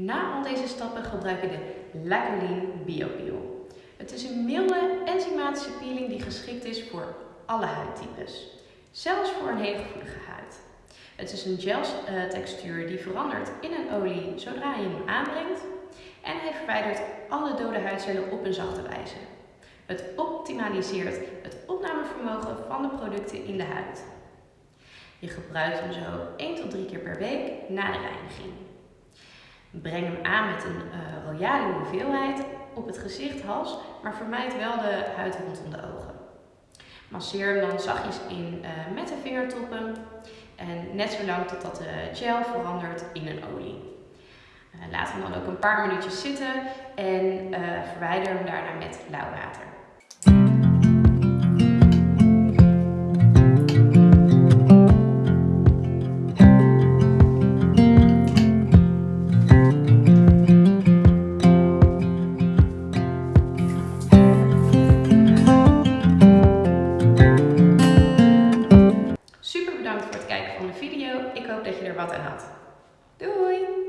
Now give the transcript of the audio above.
Na al deze stappen gebruik je de Lacquerline BioPeel. Het is een milde enzymatische peeling die geschikt is voor alle huidtypes. Zelfs voor een hele gevoelige huid. Het is een gel textuur die verandert in een olie zodra je hem aanbrengt. En hij verwijdert alle dode huidcellen op een zachte wijze. Het optimaliseert het opnamevermogen van de producten in de huid. Je gebruikt hem zo 1 tot 3 keer per week na de reiniging. Breng hem aan met een uh, royale hoeveelheid op het gezicht, hals, maar vermijd wel de huid rondom de ogen. Masseer hem dan zachtjes in uh, met de vingertoppen en net zo lang totdat de gel verandert in een olie. Uh, laat hem dan ook een paar minuutjes zitten en verwijder hem daarna met lauw water. Het kijken van de video. Ik hoop dat je er wat aan had. Doei!